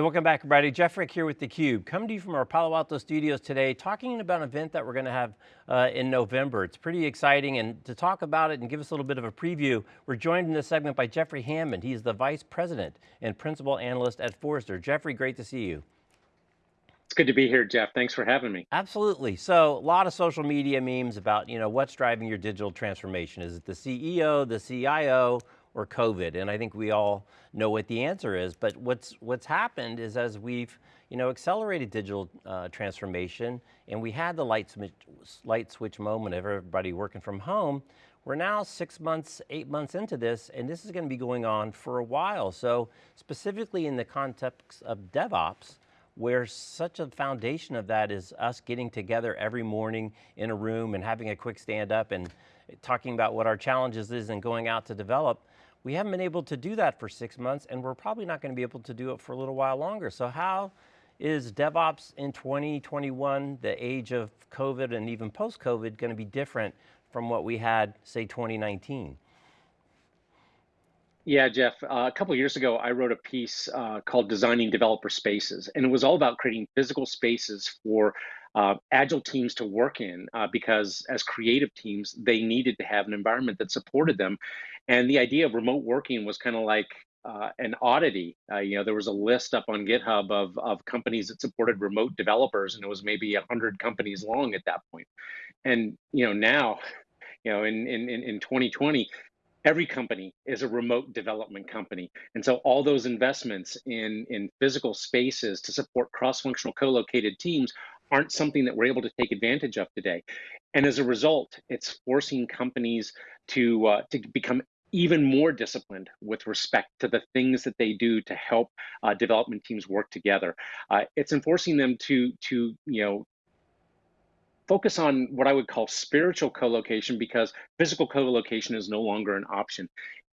Hey, welcome back everybody. Jeff Frick here with theCUBE. Coming to you from our Palo Alto studios today, talking about an event that we're going to have uh, in November. It's pretty exciting and to talk about it and give us a little bit of a preview, we're joined in this segment by Jeffrey Hammond. He's the Vice President and Principal Analyst at Forrester. Jeffrey, great to see you. It's good to be here, Jeff. Thanks for having me. Absolutely. So, a lot of social media memes about, you know, what's driving your digital transformation. Is it the CEO, the CIO, or COVID? And I think we all know what the answer is, but what's, what's happened is as we've you know, accelerated digital uh, transformation and we had the light switch, light switch moment of everybody working from home, we're now six months, eight months into this, and this is going to be going on for a while. So specifically in the context of DevOps, where such a foundation of that is us getting together every morning in a room and having a quick stand up and talking about what our challenges is and going out to develop, we haven't been able to do that for six months and we're probably not going to be able to do it for a little while longer. So how is DevOps in 2021, the age of COVID and even post-COVID, going to be different from what we had, say, 2019? Yeah, Jeff, uh, a couple years ago, I wrote a piece uh, called Designing Developer Spaces, and it was all about creating physical spaces for uh, agile teams to work in uh, because as creative teams, they needed to have an environment that supported them. And the idea of remote working was kind of like uh, an oddity. Uh, you know, there was a list up on GitHub of, of companies that supported remote developers, and it was maybe 100 companies long at that point. And, you know, now, you know, in, in, in 2020, every company is a remote development company. And so all those investments in, in physical spaces to support cross-functional co-located teams aren't something that we're able to take advantage of today. And as a result, it's forcing companies to, uh, to become even more disciplined with respect to the things that they do to help uh, development teams work together. Uh, it's enforcing them to, to you know, focus on what I would call spiritual co-location because physical co-location is no longer an option.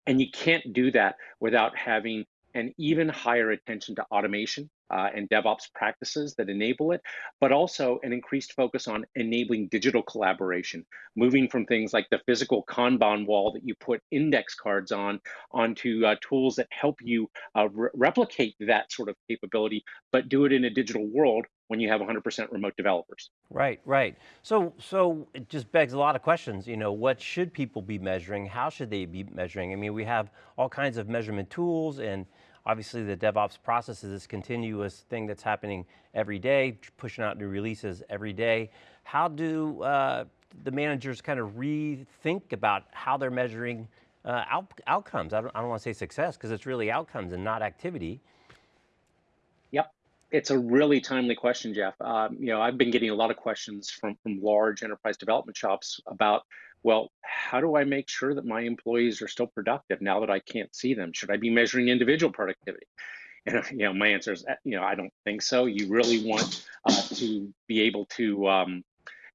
And you can't do that without having an even higher attention to automation uh, and DevOps practices that enable it, but also an increased focus on enabling digital collaboration, moving from things like the physical Kanban wall that you put index cards on, onto uh, tools that help you uh, re replicate that sort of capability, but do it in a digital world when you have 100% remote developers. Right, right. So, so it just begs a lot of questions. You know, what should people be measuring? How should they be measuring? I mean, we have all kinds of measurement tools and Obviously the DevOps process is this continuous thing that's happening every day, pushing out new releases every day. How do uh, the managers kind of rethink about how they're measuring uh, out, outcomes? I don't, I don't want to say success because it's really outcomes and not activity. Yep, it's a really timely question, Jeff. Um, you know, I've been getting a lot of questions from, from large enterprise development shops about well, how do I make sure that my employees are still productive now that I can't see them? Should I be measuring individual productivity? And you know, my answer is, eh, you know, I don't think so. You really want uh, to be able to, um,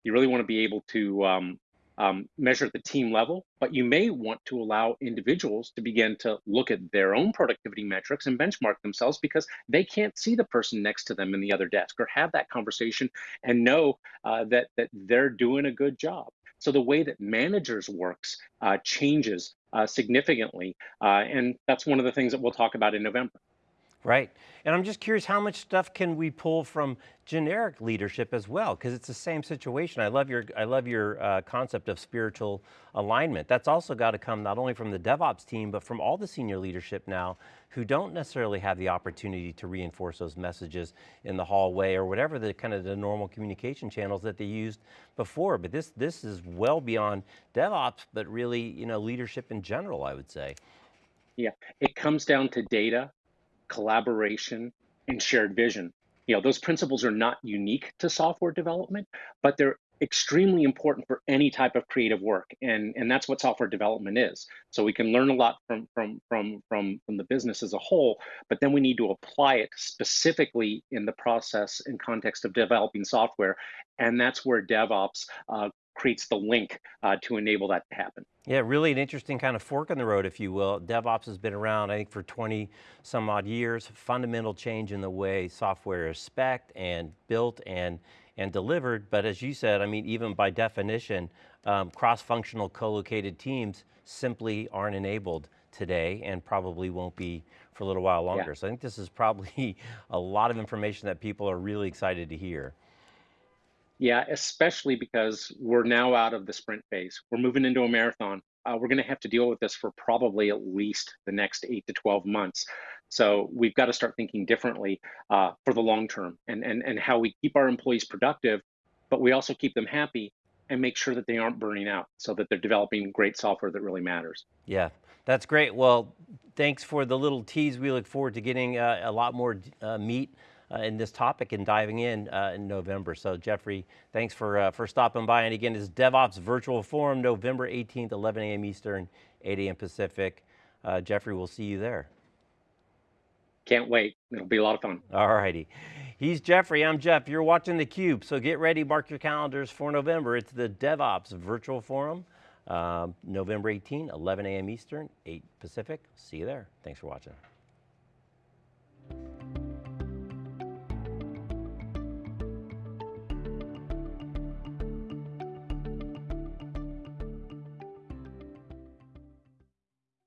you really want to be able to um, um, measure at the team level, but you may want to allow individuals to begin to look at their own productivity metrics and benchmark themselves because they can't see the person next to them in the other desk or have that conversation and know uh, that that they're doing a good job. So the way that managers works uh, changes uh, significantly. Uh, and that's one of the things that we'll talk about in November. Right, and I'm just curious how much stuff can we pull from generic leadership as well? Because it's the same situation. I love your, I love your uh, concept of spiritual alignment. That's also got to come not only from the DevOps team, but from all the senior leadership now who don't necessarily have the opportunity to reinforce those messages in the hallway or whatever the kind of the normal communication channels that they used before. But this, this is well beyond DevOps, but really you know, leadership in general, I would say. Yeah, it comes down to data collaboration, and shared vision. You know, those principles are not unique to software development, but they're extremely important for any type of creative work and and that's what software development is so we can learn a lot from from from from from the business as a whole but then we need to apply it specifically in the process and context of developing software and that's where devops uh, creates the link uh, to enable that to happen. Yeah, really an interesting kind of fork in the road, if you will. DevOps has been around, I think, for 20 some odd years. Fundamental change in the way software is spec'd and built and, and delivered. But as you said, I mean, even by definition, um, cross-functional co-located teams simply aren't enabled today and probably won't be for a little while longer. So I think this is probably a lot of information that people are really excited to hear. Yeah, especially because we're now out of the sprint phase. We're moving into a marathon. Uh, we're going to have to deal with this for probably at least the next eight to 12 months. So we've got to start thinking differently uh, for the long term and, and, and how we keep our employees productive, but we also keep them happy and make sure that they aren't burning out so that they're developing great software that really matters. Yeah, that's great. Well, thanks for the little tease. We look forward to getting uh, a lot more uh, meat in this topic and diving in uh, in November. So Jeffrey, thanks for, uh, for stopping by. And again, it's DevOps Virtual Forum, November 18th, 11 a.m. Eastern, 8 a.m. Pacific. Uh, Jeffrey, we'll see you there. Can't wait. It'll be a lot of fun. All righty. He's Jeffrey, I'm Jeff. You're watching theCUBE, so get ready, mark your calendars for November. It's the DevOps Virtual Forum, um, November 18, 11 a.m. Eastern, 8 Pacific. See you there. Thanks for watching.